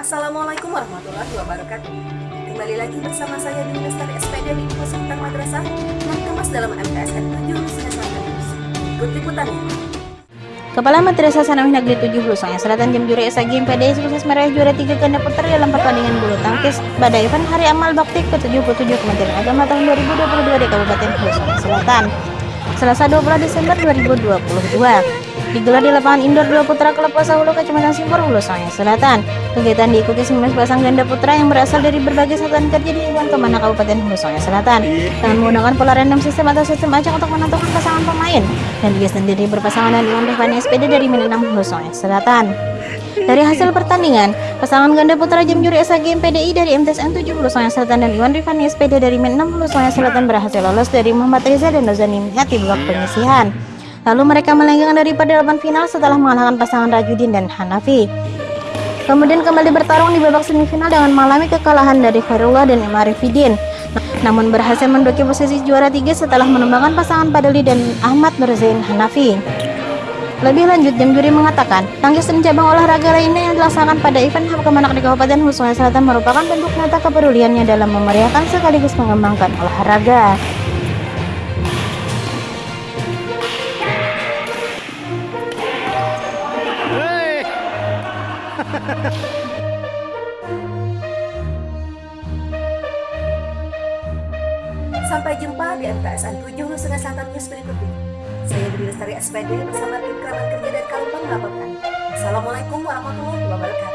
Assalamualaikum warahmatullahi wabarakatuh. Kembali lagi bersama saya di Lestari SPD di Info Madrasah yang kemas dalam MTSN 7 Nusa News. Ikut liputannya. Kepala Madrasah Sanawiyah Negeri 7 Hulu Sungai Selatan Jam Juri SAG MPD sukses meraih juara 3 ganda putra dalam pertandingan bulu tangkis pada event Hari Amal Bakti ke-77 Kementerian Agama tahun 2022 di Kabupaten Hulu Sungai Selatan. Selasa 20 Desember 2022 digelar di lapangan indoor Dua Putra Klub Pasa Hulu Kecamatan Simpur Hulu Sungai Selatan. Kegiatan diikuti 19 pasang ganda putra yang berasal dari berbagai satuan kerja di lingkungan Ke mana Kabupaten Hulu Sungai Selatan dengan menggunakan pola random sistem atau sistem acak untuk menentukan pasangan pemain dan dia sendiri berpasangan dengan Iwan Rifani SPD dari Minenam Hulu Sungai Selatan. Dari hasil pertandingan, pasangan ganda putra jam juri SAGM PDI dari MTSN 7 Hulu Sungai Selatan dan Iwan Rifani SPD dari Min 6 Hulu Sungai Selatan berhasil lolos dari Muhammad Reza dan Nozani Hati babak penyisihan. Lalu mereka melenggang daripada delapan final setelah mengalahkan pasangan Rajudin dan Hanafi. Kemudian kembali bertarung di babak semifinal dengan mengalami kekalahan dari Khairullah dan Imarifidin. Namun berhasil menduduki posisi juara tiga setelah menumbangkan pasangan Padali dan Ahmad Nurzain Hanafi. Lebih lanjut, jam juri mengatakan, tangkis dan cabang olahraga lainnya yang dilaksanakan pada event HAM Kemenak di Kabupaten Sungai Selatan merupakan bentuk nyata kepeduliannya dalam memeriahkan sekaligus mengembangkan olahraga. Sampai jumpa di MTSN 7 Nusa Selatan News berikutnya. Saya Dwi Lestari SPD bersama tim kerabat kerja dari Kalimantan melaporkan. Assalamualaikum warahmatullahi wabarakatuh.